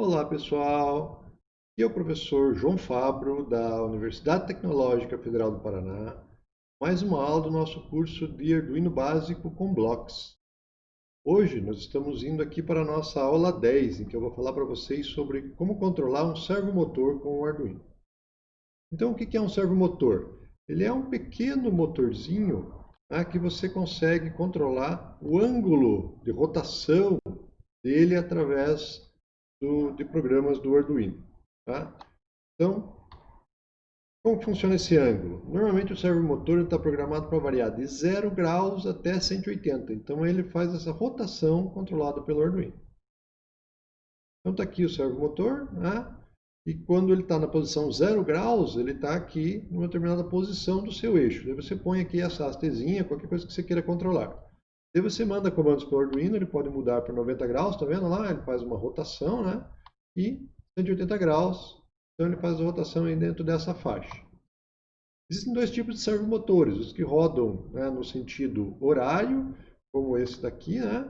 Olá pessoal, aqui é o professor João Fabro da Universidade Tecnológica Federal do Paraná, mais uma aula do nosso curso de Arduino Básico com Blocks. Hoje nós estamos indo aqui para a nossa aula 10, em que eu vou falar para vocês sobre como controlar um servomotor com o Arduino. Então o que é um servomotor? Ele é um pequeno motorzinho né, que você consegue controlar o ângulo de rotação dele através do, de programas do Arduino. Tá? Então, como funciona esse ângulo? Normalmente o servomotor está programado para variar de 0 graus até 180. Então ele faz essa rotação controlada pelo Arduino. Então está aqui o servomotor, né? e quando ele está na posição 0 graus, ele está aqui numa determinada posição do seu eixo. Daí você põe aqui essa hastezinha, qualquer coisa que você queira controlar. Daí você manda comandos para o Arduino, ele pode mudar para 90 graus, está vendo lá? Ele faz uma rotação, né? E 180 graus, então ele faz a rotação aí dentro dessa faixa. Existem dois tipos de servomotores, os que rodam né, no sentido horário, como esse daqui, né?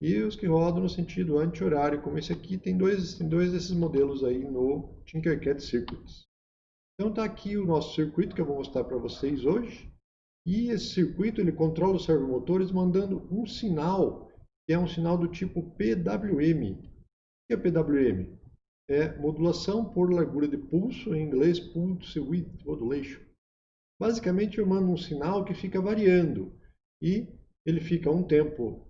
E os que rodam no sentido anti-horário, como esse aqui. Tem dois, tem dois desses modelos aí no Tinkercad Circuits. Então está aqui o nosso circuito que eu vou mostrar para vocês hoje. E esse circuito ele controla os servomotores mandando um sinal, que é um sinal do tipo PWM. O que é PWM? É modulação por largura de pulso, em inglês Pulse Width Modulation. Basicamente eu mando um sinal que fica variando e ele fica um tempo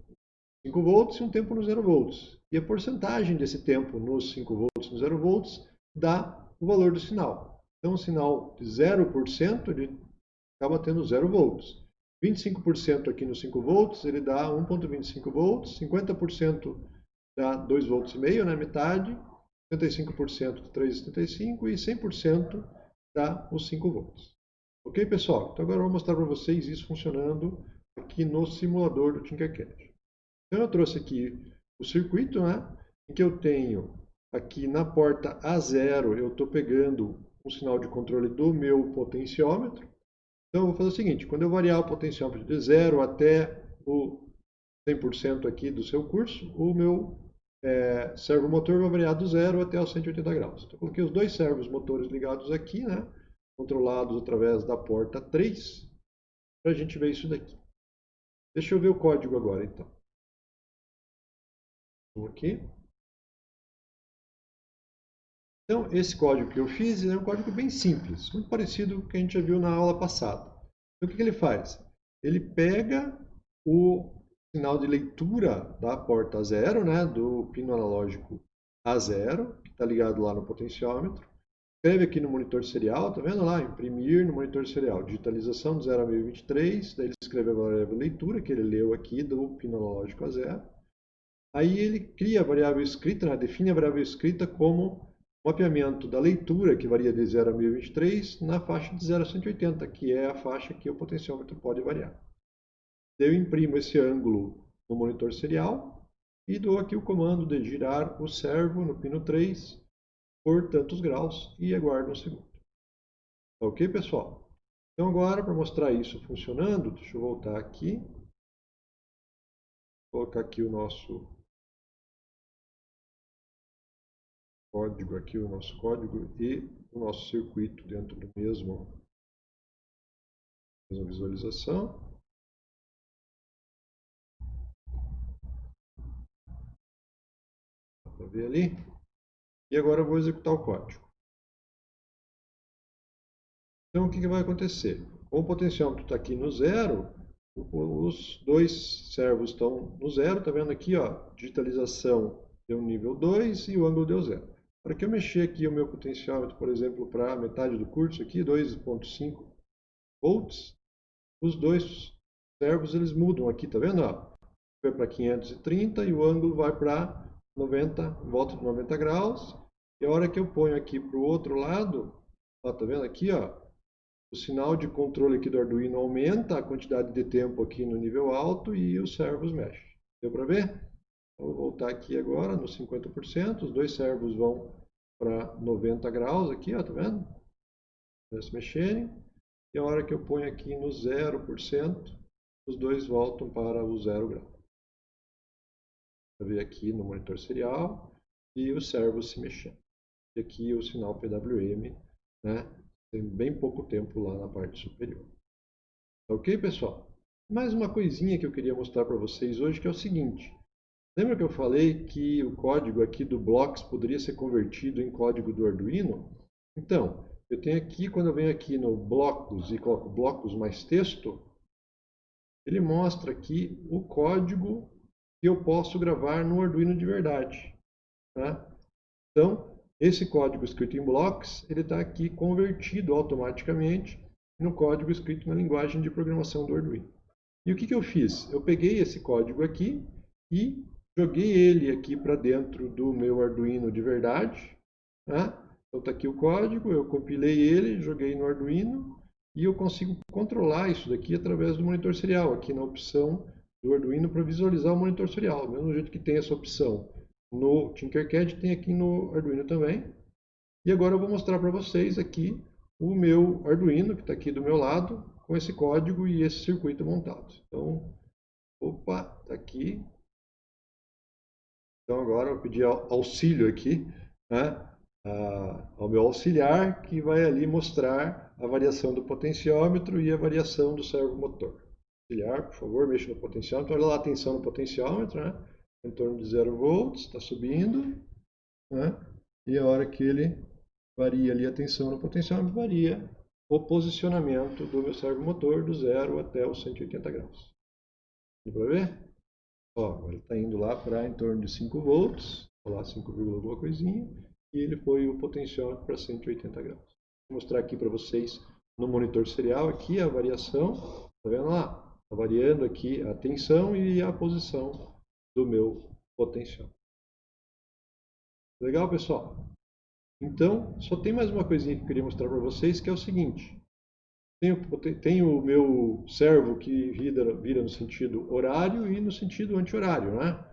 5 volts e um tempo no 0 volts. E a porcentagem desse tempo nos 5 volts no 0 volts dá o valor do sinal. Então, o sinal de 0% ele acaba tendo 0 volts. 25% aqui nos 5 volts, ele dá 1.25 volts, 50% dá 2 volts e meio, né, metade, 75% de 3,75 e 100% dá os 5 volts. Ok, pessoal? Então agora eu vou mostrar para vocês isso funcionando aqui no simulador do Tinkercad. Então eu trouxe aqui o circuito, né, em que eu tenho aqui na porta A0, eu estou pegando um sinal de controle do meu potenciômetro. Então, eu vou fazer o seguinte, quando eu variar o potenciômetro de 0 até o 100% aqui do seu curso, o meu é, servomotor vai variar do 0 até os 180 graus. Então, eu coloquei os dois servos motores ligados aqui, né, controlados através da porta 3, para a gente ver isso daqui. Deixa eu ver o código agora, então. Vou aqui. Então, esse código que eu fiz é um código bem simples, muito parecido com o que a gente já viu na aula passada. Então, o que, ele faz? Ele pega o sinal de leitura da porta zero, né, do pino analógico A0, que está ligado lá no potenciômetro, escreve aqui no monitor serial, tá vendo lá? Imprimir no monitor serial, digitalização de 0 a 1023, daí ele escreve a variável leitura, que ele leu aqui do pino analógico A0. Aí ele cria a variável escrita, né, define a variável escrita como mapeamento da leitura, que varia de 0 a 1023, na faixa de 0 a 180, que é a faixa que o potenciômetro pode variar. Eu imprimo esse ângulo no monitor serial e dou aqui o comando de girar o servo no pino 3 por tantos graus e aguardo um segundo. Ok, pessoal? Então agora, para mostrar isso funcionando, deixa eu voltar aqui. Vou colocar aqui o nosso código aqui, o nosso código e o nosso circuito dentro do mesmo mesma visualização. Dá para ver ali. E agora eu vou executar o código. Então o que, que vai acontecer? Como o potenciômetro está aqui no zero, os dois servos estão no zero, está vendo aqui, ó, digitalização deu nível 2 e o ângulo deu zero. Para que eu mexer aqui o meu potenciômetro, por exemplo, para metade do curso aqui, 2.5 volts, os dois servos eles mudam aqui, tá vendo? Vai para 530 e o ângulo vai para 90, volta de 90 graus. E a hora que eu ponho aqui para o outro lado, ó, tá vendo aqui, ó, o sinal de controle aqui do Arduino aumenta a quantidade de tempo aqui no nível alto e os servos mexem. Deu para ver? Vou voltar aqui agora no 50%, os dois servos vão para 90 graus aqui, ó, tá vendo? Para se mexerem. E a hora que eu ponho aqui no 0%, os dois voltam para o 0 grau. Para ver aqui no monitor serial. e o servo se mexendo. E aqui o sinal PWM, né? Tem bem pouco tempo lá na parte superior. Ok, pessoal? Mais uma coisinha que eu queria mostrar para vocês hoje, que é o seguinte. Lembra que eu falei que o código aqui do Blocks poderia ser convertido em código do Arduino? Então, eu tenho aqui, quando eu venho aqui no blocos e coloco blocos mais texto, ele mostra aqui o código que eu posso gravar no Arduino de verdade. Tá? Então, esse código escrito em blocos, ele está aqui convertido automaticamente no código escrito na linguagem de programação do Arduino. E o que, que eu fiz? Eu peguei esse código aqui e joguei ele aqui para dentro do meu Arduino de verdade. Tá? Então está aqui o código, eu compilei ele, joguei no Arduino e eu consigo controlar isso daqui através do monitor serial, aqui na opção do Arduino para visualizar o monitor serial. Do mesmo jeito que tem essa opção no Tinkercad, tem aqui no Arduino também. E agora eu vou mostrar para vocês aqui o meu Arduino, que está aqui do meu lado, com esse código e esse circuito montado. Então, opa, está aqui. Então agora eu vou pedir auxílio aqui, né? ao meu auxiliar, que vai ali mostrar a variação do potenciômetro e a variação do servomotor. Auxiliar, por favor, mexa no potenciômetro. Olha lá a tensão no potenciômetro, né? em torno de 0 volts, está subindo. Né? E a hora que ele varia ali a tensão no potenciômetro, varia o posicionamento do meu servomotor do 0 até os 180 graus. Dá para ver? Ó, ele está indo lá para em torno de 5 volts, lá 5, alguma coisinha e ele foi o potenciômetro para 180 graus. Vou mostrar aqui para vocês no monitor serial aqui a variação, tá vendo lá? Está variando aqui a tensão e a posição do meu potenciômetro. Legal, pessoal? Então, só tem mais uma coisinha que eu queria mostrar para vocês, que é o seguinte. Tenho, tenho o meu servo que vira, vira no sentido horário e no sentido anti-horário, né?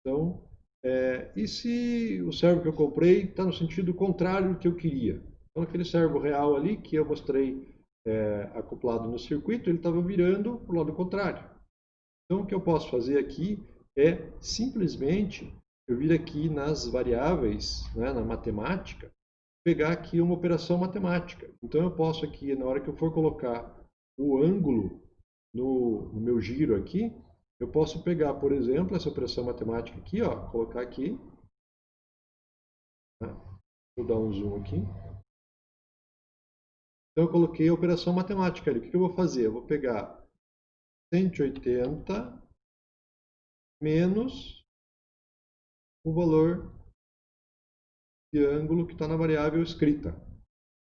Então, é, e se o servo que eu comprei está no sentido contrário do que eu queria? Então, aquele servo real ali que eu mostrei é, acoplado no circuito, ele estava virando para o lado contrário. Então, o que eu posso fazer aqui é simplesmente eu vir aqui nas variáveis, né, na matemática, pegar aqui uma operação matemática. Então, eu posso aqui, na hora que eu for colocar o ângulo no, no meu giro aqui, eu posso pegar, por exemplo, essa operação matemática aqui, ó, colocar aqui. Tá? Vou dar um zoom aqui. Então, eu coloquei a operação matemática ali. O que eu vou fazer? Eu vou pegar 180 menos o valor de ângulo que está na variável escrita.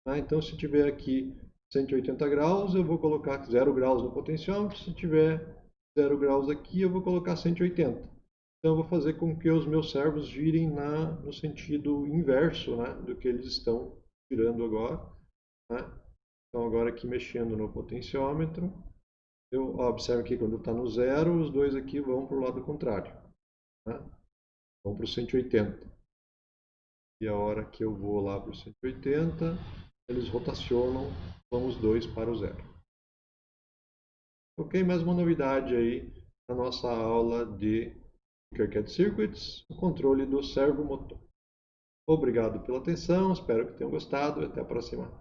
Tá? Então, se tiver aqui 180 graus, eu vou colocar 0 graus no potenciômetro. Se tiver 0 graus aqui, eu vou colocar 180. Então, eu vou fazer com que os meus servos girem na, no sentido inverso né, do que eles estão girando agora. Né? Então, agora aqui mexendo no potenciômetro, eu observo que quando está no zero, os dois aqui vão para o lado contrário. Né? Vão para o 180. E a hora que eu vou lá para o 180, eles rotacionam, vão os dois para o zero. Ok, mais uma novidade aí na nossa aula de Circuit Circuits, o controle do servo motor. Obrigado pela atenção, espero que tenham gostado e até a próxima.